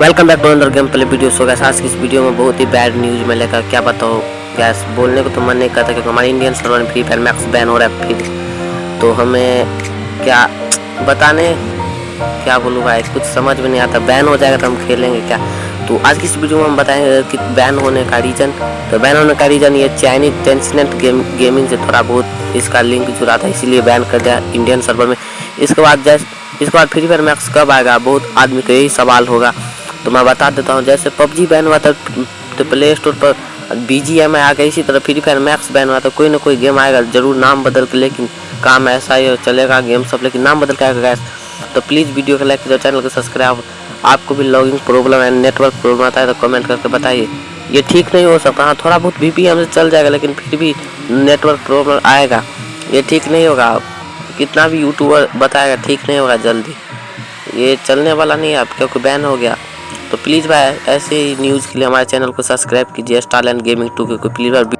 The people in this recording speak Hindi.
Welcome back to another game play video so guys आज की इस वीडियो में बहुत ही बैड न्यूज़ में लेकर क्या बताओ गैस बोलने को तो मन नहीं करता क्योंकि हमारे इंडियन सर्वर में फ्री फायर मैक्स बैन हो रहा है फिर तो हमें क्या बताने? क्या बोलूँ भाई, कुछ समझ में नहीं आता। बैन हो जाएगा तो हम खेलेंगे क्या? तो आज की इस वीडियो में हम बताएँगे कि बैन होने का रीज़न तो बैन होने का रीज़न ये चाइनीज़ टेंसनेट गेम गेमिंग से थोड़ा बहुत इसका लिंक जुड़ा था, इसीलिए बैन कर दिया इंडियन सर्वर में। इसके बाद जैसे इसके बाद फ्री फायर मैक्स कब आएगा? बहुत आदमी को यही सवाल होगा। तो मैं बता देता हूँ, जैसे पबजी बैन हुआ था तो प्ले स्टोर पर बी जी एम आ गया इसी तरह फ्री फायर मैक्स बैन हुआ था, कोई ना कोई गेम आएगा, ज़रूर नाम बदल के, लेकिन काम ऐसा ही चलेगा गेम सब, लेकिन नाम बदल के आएगा गैस तो प्लीज़ वीडियो को लाइक कीजिए चैनल को सब्सक्राइब आपको भी लॉगिंग प्रॉब्लम है नेटवर्क प्रॉब्लम आता है तो कमेंट करके बताइए। ये ठीक नहीं हो सकता हाँ थोड़ा बहुत वी से चल जाएगा, लेकिन फिर भी नेटवर्क प्रॉब्लम आएगा। ये ठीक नहीं होगा कितना भी यूट्यूबर बताएगा, ठीक नहीं होगा, जल्दी। ये चलने वाला नहीं है, अब क्योंकि बैन हो गया। तो प्लीज़ भाई, ऐसे ही न्यूज़ के लिए हमारे चैनल को सब्सक्राइब कीजिए, स्टार लैंड गेमिंग टू के। प्लीज़ भाई